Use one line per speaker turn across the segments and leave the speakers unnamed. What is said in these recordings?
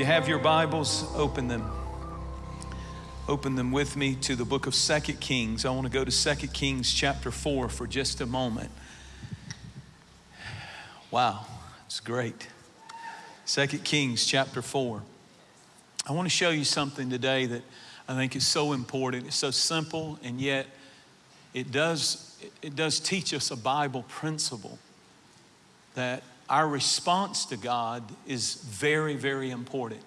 you have your Bibles, open them. Open them with me to the book of Second Kings. I want to go to Second Kings chapter 4 for just a moment. Wow, it's great. Second Kings chapter 4. I want to show you something today that I think is so important. It's so simple, and yet it does, it does teach us a Bible principle that our response to God is very, very important.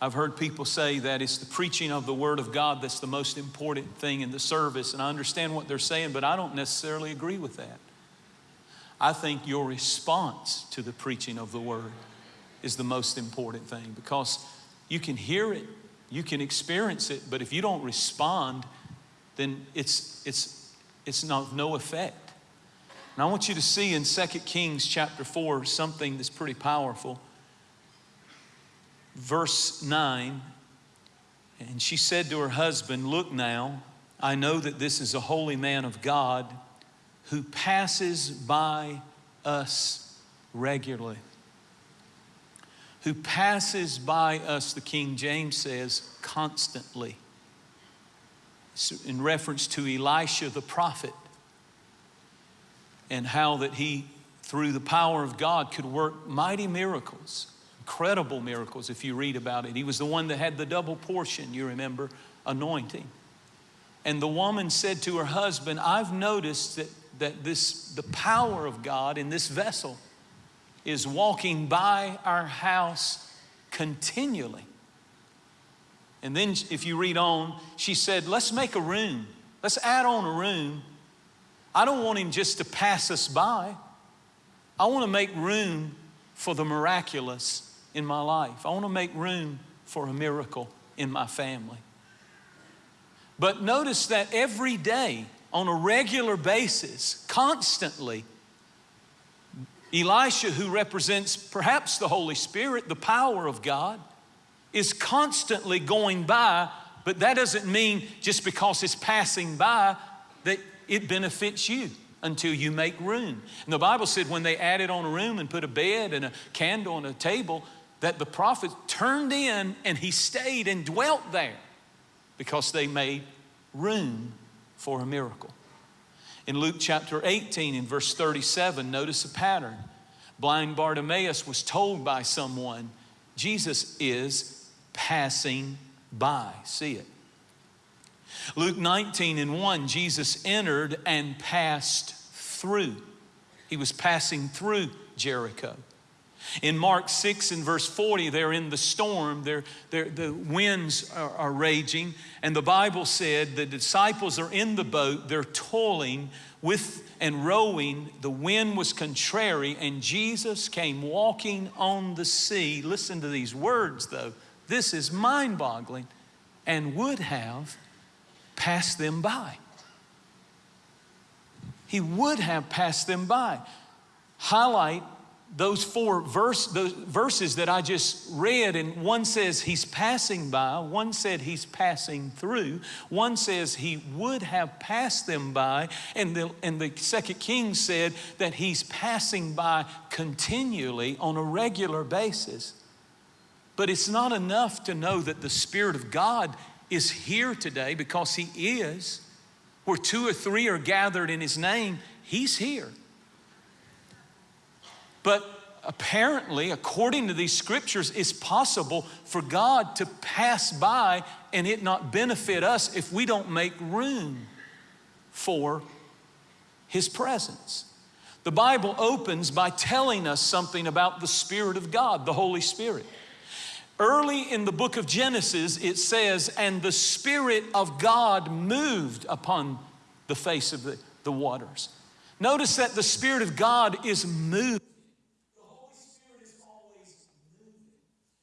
I've heard people say that it's the preaching of the Word of God that's the most important thing in the service, and I understand what they're saying, but I don't necessarily agree with that. I think your response to the preaching of the Word is the most important thing because you can hear it, you can experience it, but if you don't respond, then it's, it's, it's not no effect. And I want you to see in 2 Kings chapter 4 something that's pretty powerful. Verse 9, and she said to her husband, Look now, I know that this is a holy man of God who passes by us regularly. Who passes by us, the King James says, constantly. In reference to Elisha the prophet and how that he, through the power of God, could work mighty miracles, incredible miracles if you read about it. He was the one that had the double portion, you remember, anointing. And the woman said to her husband, I've noticed that, that this, the power of God in this vessel is walking by our house continually. And then, if you read on, she said, Let's make a room. Let's add on a room I don't want him just to pass us by. I want to make room for the miraculous in my life. I want to make room for a miracle in my family. But notice that every day, on a regular basis, constantly, Elisha, who represents perhaps the Holy Spirit, the power of God, is constantly going by, but that doesn't mean just because it's passing by that it benefits you until you make room. And the Bible said when they added on a room and put a bed and a candle and a table, that the prophet turned in and he stayed and dwelt there because they made room for a miracle. In Luke chapter 18, in verse 37, notice a pattern. Blind Bartimaeus was told by someone, Jesus is passing by. See it. Luke 19 and 1, Jesus entered and passed through. He was passing through Jericho. In Mark 6 and verse 40, they're in the storm, they're, they're, the winds are, are raging, and the Bible said the disciples are in the boat, they're toiling with and rowing. The wind was contrary, and Jesus came walking on the sea. Listen to these words, though. This is mind boggling, and would have passed them by. He would have passed them by. Highlight those four verse, those verses that I just read, and one says he's passing by, one said he's passing through, one says he would have passed them by, and the, and the second king said that he's passing by continually on a regular basis. But it's not enough to know that the Spirit of God is here today because He is. Where two or three are gathered in His name, He's here. But apparently, according to these scriptures, it's possible for God to pass by and it not benefit us if we don't make room for His presence. The Bible opens by telling us something about the Spirit of God, the Holy Spirit. Early in the book of Genesis, it says, and the Spirit of God moved upon the face of the, the waters. Notice that the Spirit of God is moving. The Holy Spirit is always moving.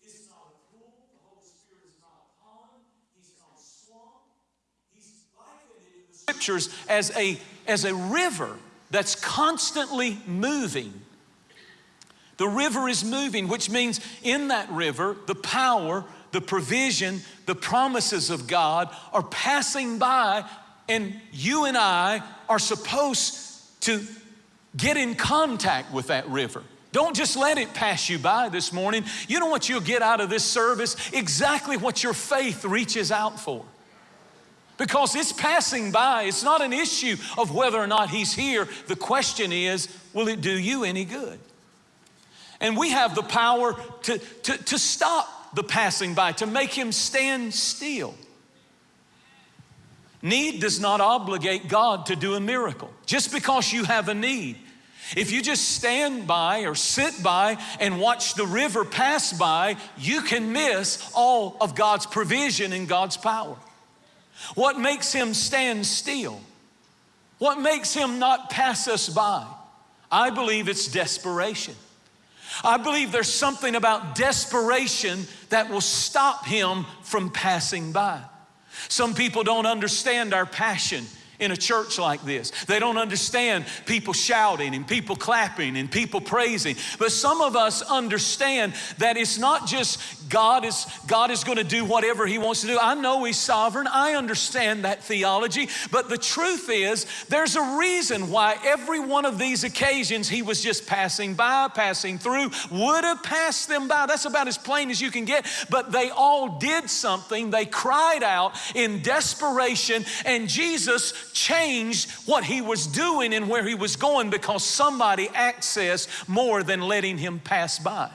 It's not a pool. The Holy Spirit is not a. He's not a. He's likened in the scriptures as a, as a river that's constantly moving. The river is moving, which means in that river, the power, the provision, the promises of God are passing by, and you and I are supposed to get in contact with that river. Don't just let it pass you by this morning. You know what you'll get out of this service? Exactly what your faith reaches out for. Because it's passing by. It's not an issue of whether or not He's here. The question is, will it do you any good? And we have the power to, to, to stop the passing by, to make Him stand still. Need does not obligate God to do a miracle. Just because you have a need, if you just stand by or sit by and watch the river pass by, you can miss all of God's provision and God's power. What makes him stand still? What makes him not pass us by? I believe it's desperation. I believe there's something about desperation that will stop him from passing by. Some people don't understand our passion in a church like this. They don't understand people shouting and people clapping and people praising. But some of us understand that it's not just God is God is going to do whatever he wants to do. I know he's sovereign. I understand that theology, but the truth is there's a reason why every one of these occasions he was just passing by, passing through, would have passed them by. That's about as plain as you can get, but they all did something. They cried out in desperation and Jesus changed what he was doing and where he was going because somebody accessed more than letting him pass by.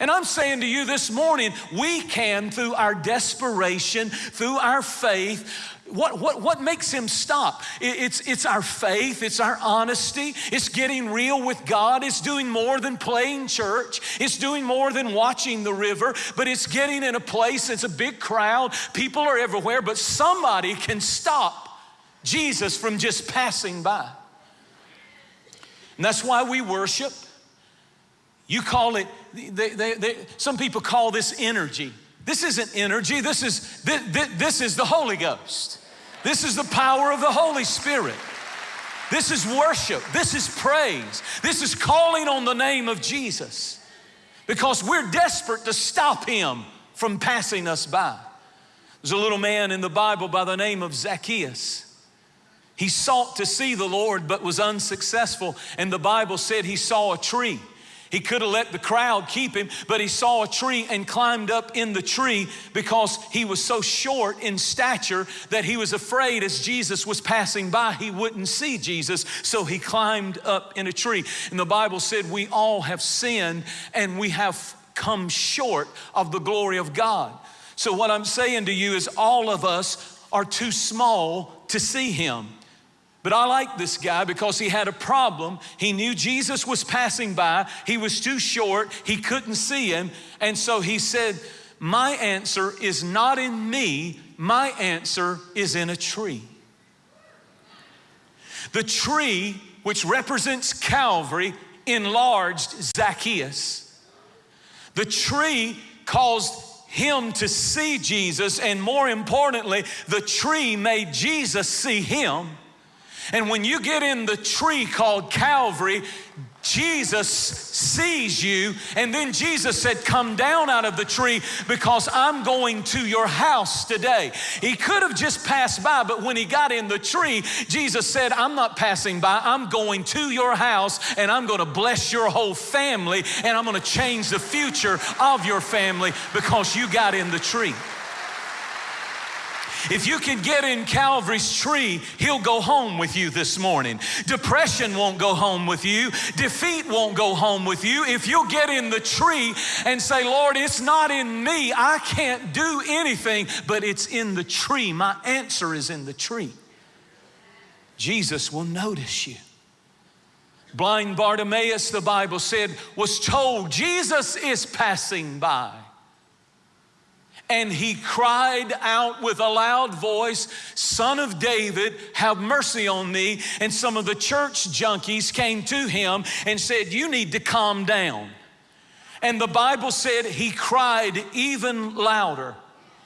And I'm saying to you this morning, we can, through our desperation, through our faith, what, what, what makes him stop? It's, it's our faith, it's our honesty, it's getting real with God, it's doing more than playing church, it's doing more than watching the river, but it's getting in a place, it's a big crowd, people are everywhere, but somebody can stop Jesus from just passing by. And that's why we worship. You call it, they, they, they, some people call this energy. This isn't energy, this is, this, this is the Holy Ghost. This is the power of the Holy Spirit. This is worship. This is praise. This is calling on the name of Jesus because we're desperate to stop him from passing us by. There's a little man in the Bible by the name of Zacchaeus. He sought to see the Lord but was unsuccessful, and the Bible said he saw a tree. He could have let the crowd keep him, but he saw a tree and climbed up in the tree because he was so short in stature that he was afraid as Jesus was passing by, he wouldn't see Jesus. So he climbed up in a tree. And the Bible said, We all have sinned and we have come short of the glory of God. So, what I'm saying to you is, all of us are too small to see him. But I like this guy because he had a problem. He knew Jesus was passing by. He was too short. He couldn't see him. And so he said, My answer is not in me, my answer is in a tree. The tree, which represents Calvary, enlarged Zacchaeus. The tree caused him to see Jesus, and more importantly, the tree made Jesus see him. And when you get in the tree called Calvary, Jesus sees you, and then Jesus said, Come down out of the tree because I'm going to your house today. He could have just passed by, but when he got in the tree, Jesus said, I'm not passing by, I'm going to your house, and I'm going to bless your whole family, and I'm going to change the future of your family because you got in the tree. If you can get in Calvary's tree, He'll go home with you this morning. Depression won't go home with you, defeat won't go home with you. If you'll get in the tree and say, Lord, it's not in me, I can't do anything, but it's in the tree. My answer is in the tree. Jesus will notice you. Blind Bartimaeus, the Bible said, was told Jesus is passing by. And he cried out with a loud voice, Son of David, have mercy on me. And some of the church junkies came to him and said, You need to calm down. And the Bible said he cried even louder.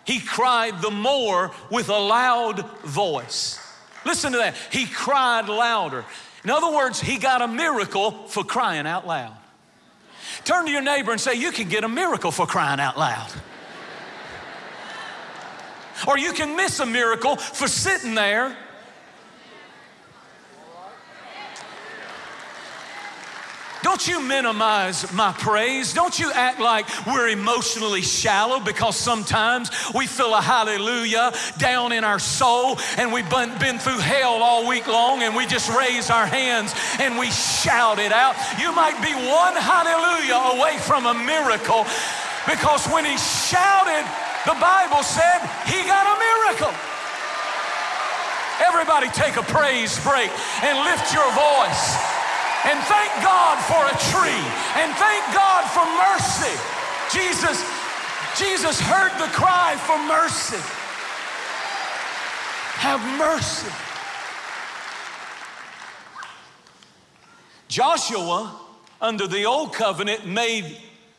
He cried the more with a loud voice. Listen to that. He cried louder. In other words, he got a miracle for crying out loud. Turn to your neighbor and say, You can get a miracle for crying out loud. Or you can miss a miracle for sitting there. Don't you minimize my praise. Don't you act like we're emotionally shallow because sometimes we feel a hallelujah down in our soul and we've been through hell all week long and we just raise our hands and we shout it out. You might be one hallelujah away from a miracle because when he shouted, the Bible said he got a miracle. Everybody take a praise break and lift your voice and thank God for a tree and thank God for mercy. Jesus, Jesus heard the cry for mercy. Have mercy. Joshua, under the old covenant, made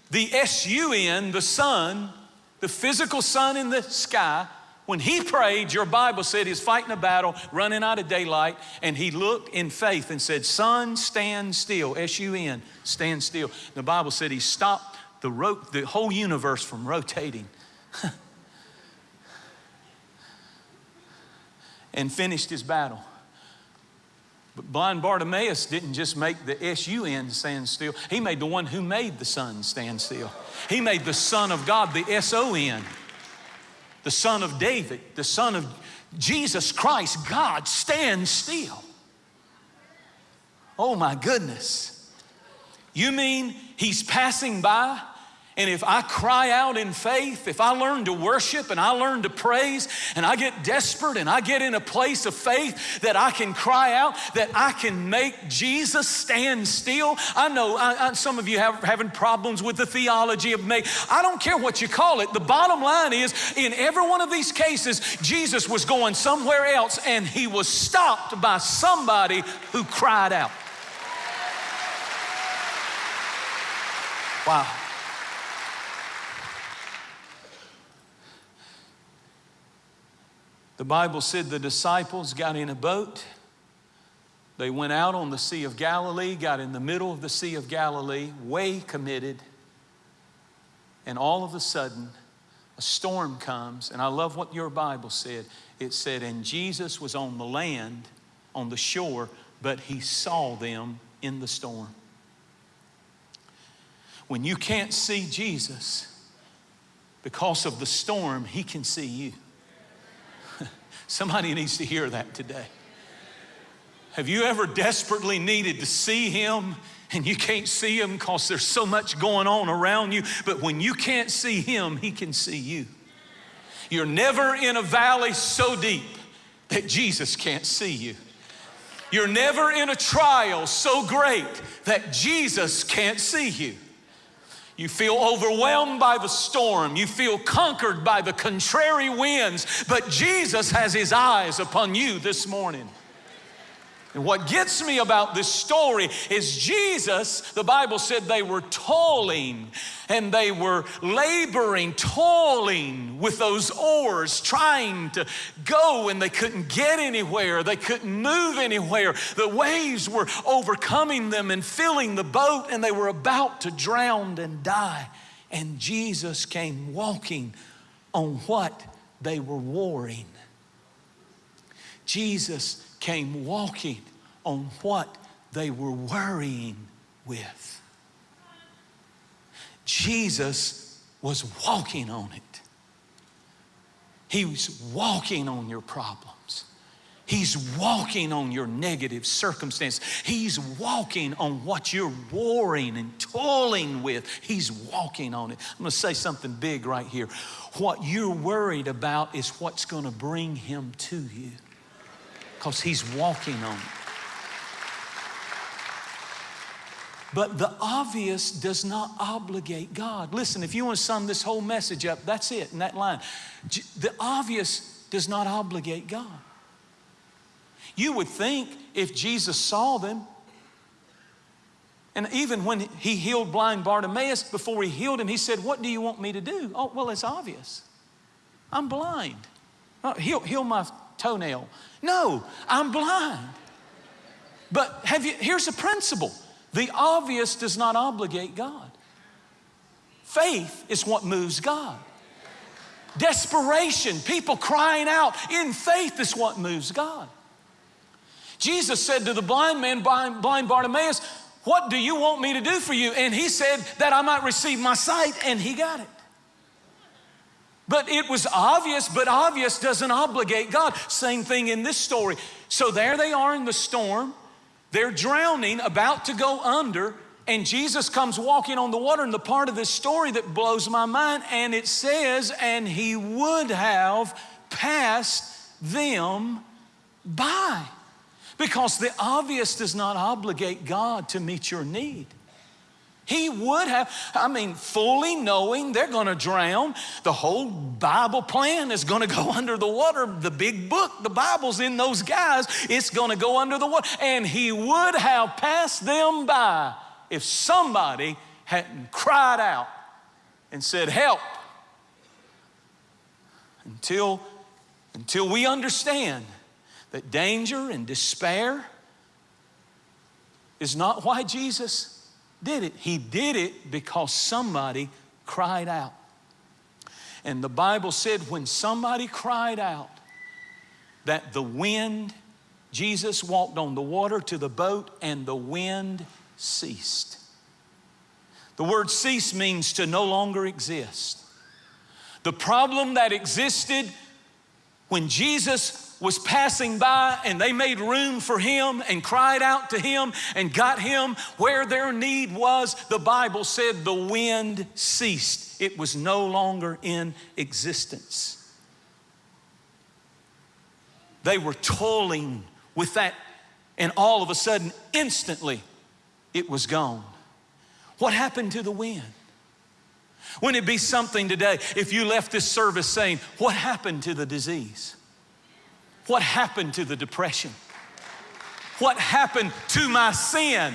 the S-U-N, the sun, the physical sun in the sky, when he prayed, your Bible said he's fighting a battle, running out of daylight, and he looked in faith and said, Sun, stand still. S U N, stand still. The Bible said he stopped the, the whole universe from rotating and finished his battle. But blind Bartimaeus didn't just make the S-U-N stand still. He made the one who made the sun stand still. He made the Son of God, the S-O-N the Son of David, the Son of Jesus Christ, God, stand still. Oh my goodness. You mean he's passing by and if I cry out in faith, if I learn to worship and I learn to praise and I get desperate and I get in a place of faith that I can cry out, that I can make Jesus stand still. I know I, I, some of you have having problems with the theology of make. I don't care what you call it. The bottom line is in every one of these cases, Jesus was going somewhere else and he was stopped by somebody who cried out. Wow. The Bible said the disciples got in a boat. They went out on the Sea of Galilee, got in the middle of the Sea of Galilee, way committed. And all of a sudden, a storm comes. And I love what your Bible said. It said, And Jesus was on the land, on the shore, but he saw them in the storm. When you can't see Jesus because of the storm, he can see you. Somebody needs to hear that today. Have you ever desperately needed to see Him and you can't see Him because there's so much going on around you? But when you can't see Him, He can see you. You're never in a valley so deep that Jesus can't see you. You're never in a trial so great that Jesus can't see you. You feel overwhelmed by the storm. You feel conquered by the contrary winds. But Jesus has his eyes upon you this morning. And what gets me about this story is Jesus, the Bible said they were toiling and they were laboring, toiling with those oars, trying to go and they couldn't get anywhere. They couldn't move anywhere. The waves were overcoming them and filling the boat and they were about to drown and die. And Jesus came walking on what they were warring. Jesus came walking on what they were worrying with. Jesus was walking on it. He was walking on your problems. He's walking on your negative circumstance. He's walking on what you're warring and toiling with. He's walking on it. I'm going to say something big right here. What you're worried about is what's going to bring him to you because he's walking on it. But the obvious does not obligate God. Listen, if you want to sum this whole message up, that's it in that line. The obvious does not obligate God. You would think if Jesus saw them, and even when he healed blind Bartimaeus, before he healed him, he said, What do you want me to do? Oh, well, it's obvious. I'm blind. Oh, heal, heal my toenail. No, I'm blind. But have you, here's a principle the obvious does not obligate God. Faith is what moves God. Desperation, people crying out in faith is what moves God. Jesus said to the blind man, blind Bartimaeus, What do you want me to do for you? And he said, That I might receive my sight, and he got it. But it was obvious, but obvious doesn't obligate God. Same thing in this story. So there they are in the storm. They're drowning, about to go under, and Jesus comes walking on the water. And the part of this story that blows my mind, and it says, and he would have passed them by. Because the obvious does not obligate God to meet your need. He would have, I mean, fully knowing they're going to drown. The whole Bible plan is going to go under the water. The big book, the Bible's in those guys, it's going to go under the water. And he would have passed them by if somebody hadn't cried out and said, Help. Until, until we understand that danger and despair is not why Jesus did it. He did it because somebody cried out. And the Bible said when somebody cried out, that the wind, Jesus walked on the water to the boat and the wind ceased. The word cease means to no longer exist. The problem that existed when Jesus was passing by and they made room for him and cried out to him and got him where their need was, the Bible said the wind ceased. It was no longer in existence. They were toiling with that, and all of a sudden, instantly, it was gone. What happened to the wind? Wouldn't it be something today if you left this service saying, What happened to the disease? What happened to the depression? What happened to my sin?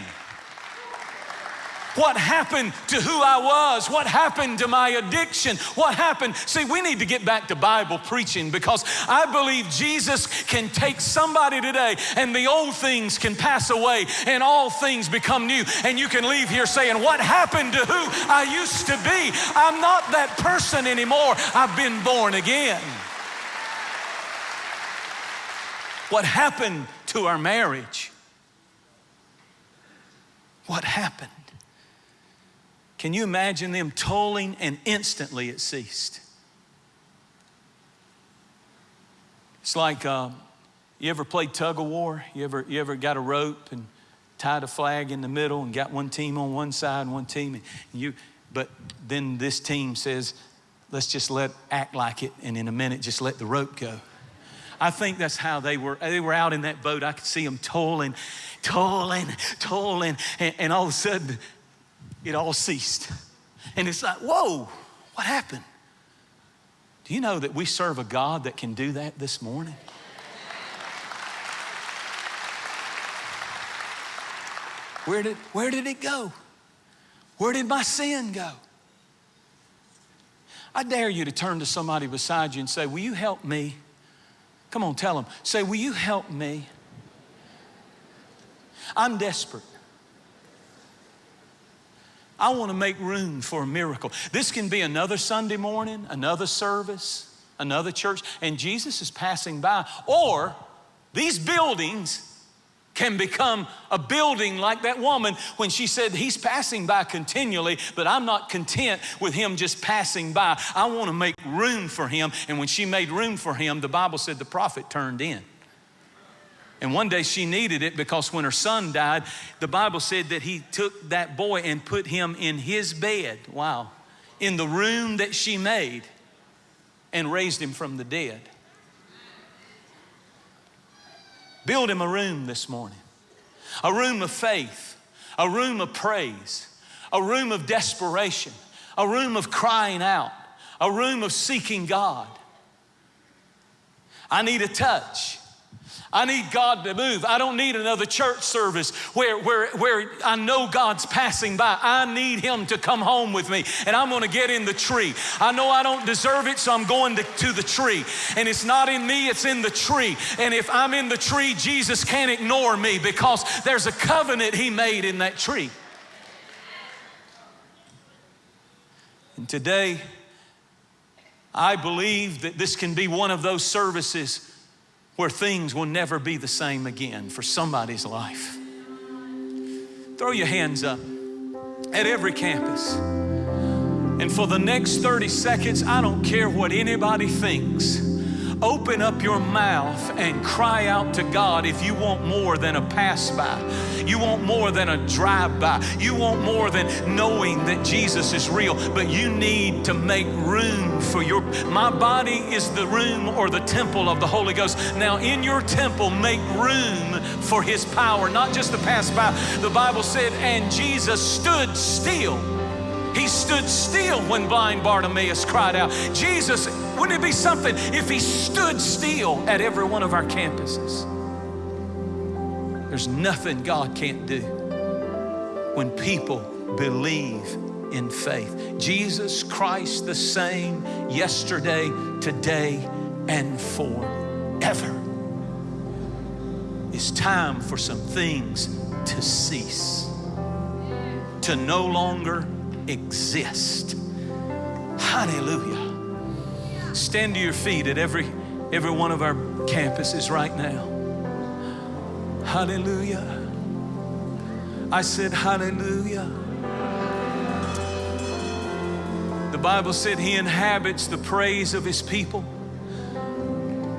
What happened to who I was? What happened to my addiction? What happened? See, we need to get back to Bible preaching because I believe Jesus can take somebody today and the old things can pass away and all things become new. And you can leave here saying, What happened to who I used to be? I'm not that person anymore. I've been born again. What happened to our marriage? What happened? Can you imagine them tolling and instantly it ceased? It's like uh, you ever played tug of war? You ever, you ever got a rope and tied a flag in the middle and got one team on one side and one team? And you, but then this team says, let's just let act like it, and in a minute, just let the rope go. I think that's how they were. They were out in that boat. I could see them toiling, toiling, toiling, and, and all of a sudden, it all ceased. And it's like, whoa, what happened? Do you know that we serve a God that can do that this morning? Where did, where did it go? Where did my sin go? I dare you to turn to somebody beside you and say, Will you help me? Come on, tell them. Say, Will you help me? I'm desperate. I want to make room for a miracle. This can be another Sunday morning, another service, another church, and Jesus is passing by. Or these buildings can become a building like that woman when she said, He's passing by continually, but I'm not content with him just passing by. I want to make room for him. And when she made room for him, the Bible said the prophet turned in. And one day she needed it because when her son died, the Bible said that he took that boy and put him in his bed. Wow. In the room that she made and raised him from the dead. Build him a room this morning, a room of faith, a room of praise, a room of desperation, a room of crying out, a room of seeking God. I need a touch. I need God to move. I don't need another church service where, where, where I know God's passing by. I need Him to come home with me, and I'm gonna get in the tree. I know I don't deserve it, so I'm going to, to the tree. And it's not in me, it's in the tree. And if I'm in the tree, Jesus can't ignore me because there's a covenant He made in that tree. And today, I believe that this can be one of those services where things will never be the same again for somebody's life. Throw your hands up at every campus. And for the next 30 seconds, I don't care what anybody thinks. Open up your mouth and cry out to God if you want more than a pass by. You want more than a drive by. You want more than knowing that Jesus is real. But you need to make room for your. My body is the room or the temple of the Holy Ghost. Now, in your temple, make room for His power, not just to pass by. The Bible said, and Jesus stood still. He stood still when blind Bartimaeus cried out. Jesus wouldn't it be something if He stood still at every one of our campuses? There's nothing God can't do when people believe in faith. Jesus Christ, the same yesterday, today, and forever. It's time for some things to cease, to no longer exist. Hallelujah. Stand to your feet at every, every one of our campuses right now. Hallelujah. I said, Hallelujah. The Bible said He inhabits the praise of His people.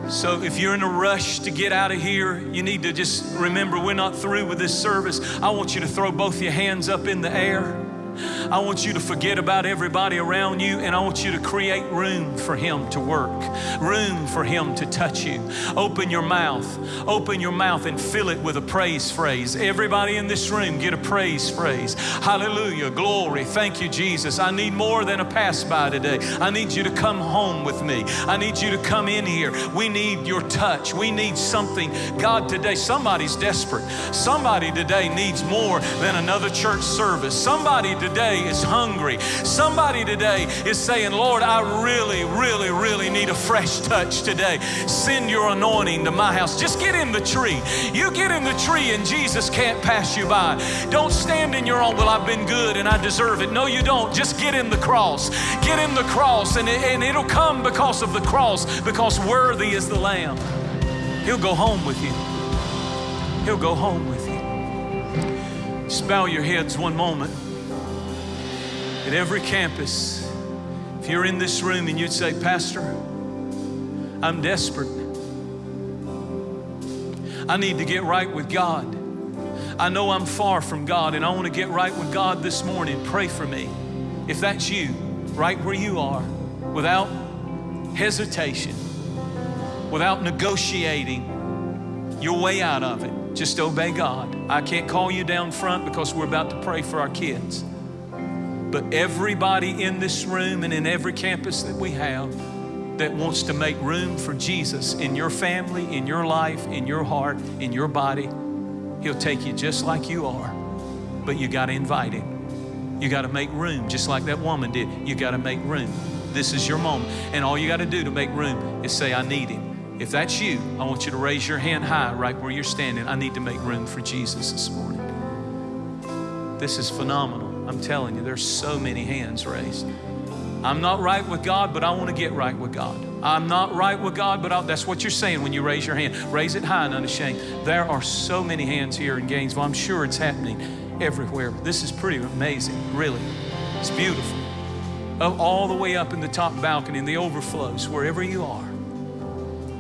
So if you're in a rush to get out of here, you need to just remember we're not through with this service. I want you to throw both your hands up in the air. I want you to forget about everybody around you and I want you to create room for Him to work, room for Him to touch you. Open your mouth, open your mouth and fill it with a praise phrase. Everybody in this room, get a praise phrase. Hallelujah, glory, thank you, Jesus. I need more than a pass by today. I need you to come home with me. I need you to come in here. We need your touch. We need something. God, today, somebody's desperate. Somebody today needs more than another church service. Somebody today is hungry. Somebody today is saying, Lord, I really, really, really need a fresh touch today. Send your anointing to my house. Just get in the tree. You get in the tree and Jesus can't pass you by. Don't stand in your own, well, I've been good and I deserve it. No, you don't. Just get in the cross. Get in the cross and, it, and it'll come because of the cross, because worthy is the Lamb. He'll go home with you. He'll go home with you. Just bow your heads one moment at every campus, if you're in this room and you'd say, Pastor, I'm desperate. I need to get right with God. I know I'm far from God and I want to get right with God this morning. Pray for me. If that's you, right where you are, without hesitation, without negotiating your way out of it, just obey God. I can't call you down front because we're about to pray for our kids. But everybody in this room and in every campus that we have that wants to make room for Jesus in your family, in your life, in your heart, in your body, He'll take you just like you are. But you got to invite Him. You got to make room, just like that woman did. You got to make room. This is your moment. And all you got to do to make room is say, I need Him. If that's you, I want you to raise your hand high right where you're standing. I need to make room for Jesus this morning. This is phenomenal. I'm telling you, there's so many hands raised. I'm not right with God, but I want to get right with God. I'm not right with God, but I'll, that's what you're saying when you raise your hand. Raise it high and unashamed. There are so many hands here in Gainesville. I'm sure it's happening everywhere. This is pretty amazing, really. It's beautiful. Oh, all the way up in the top balcony, in the overflows, wherever you are.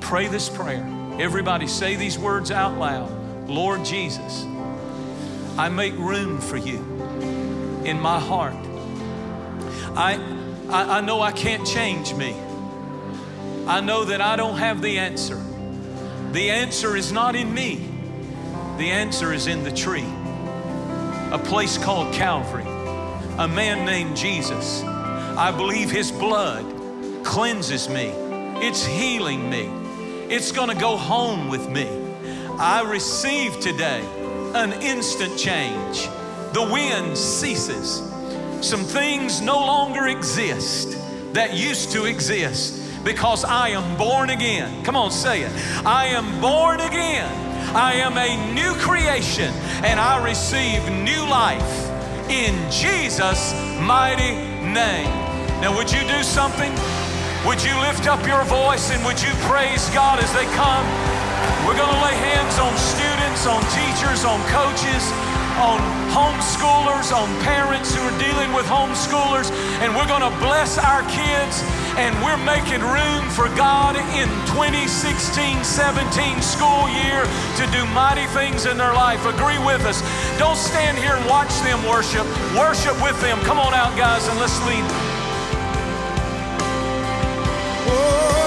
Pray this prayer. Everybody say these words out loud Lord Jesus, I make room for you in my heart. I, I, I know I can't change me. I know that I don't have the answer. The answer is not in me. The answer is in the tree. A place called Calvary. A man named Jesus. I believe his blood cleanses me. It's healing me. It's going to go home with me. I receive today an instant change the wind ceases. Some things no longer exist that used to exist because I am born again. Come on, say it. I am born again. I am a new creation and I receive new life in Jesus' mighty name. Now, would you do something? Would you lift up your voice and would you praise God as they come? We're going to lay hands on students, on teachers, on coaches on homeschoolers, on parents who are dealing with homeschoolers, and we're going to bless our kids, and we're making room for God in 2016 17 school year to do mighty things in their life. Agree with us. Don't stand here and watch them worship. Worship with them. Come on out, guys, and let's lead. Whoa.